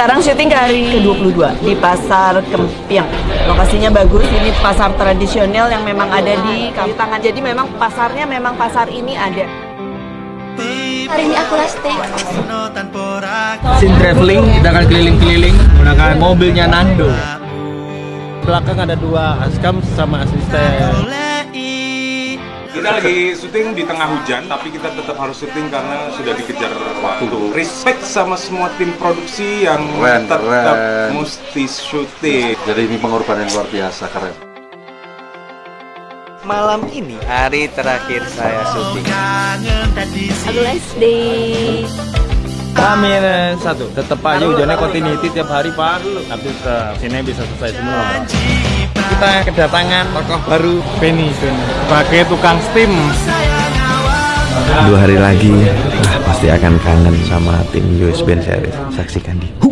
Sekarang syuting ke hari ke-22 di Pasar Kempiang. Lokasinya bagus, ini pasar tradisional yang memang ada di Kamtangan. Jadi memang pasarnya memang pasar ini ada. Hari ini aku last day. Sin traveling, kita akan keliling-keliling menggunakan mobilnya Nando. Belakang ada dua askam sama asisten. Kita lagi syuting di tengah hujan, tapi kita tetap harus syuting karena sudah dikejar waktu. Respect sama semua tim produksi yang Keren, tetap keren. mesti syuting. Jadi ini pengorbanan luar biasa keren. Malam ini hari terakhir saya syuting. Aku last day. Amin satu, tetap aja hujannya continuity tiap hari pak. Tapi tetap sini bisa selesai semua. Kita kedatangan tokoh baru Penny sebagai tukang steam. Dua hari lagi, ah, pasti akan kangen sama tim US Band Series. Saksikan di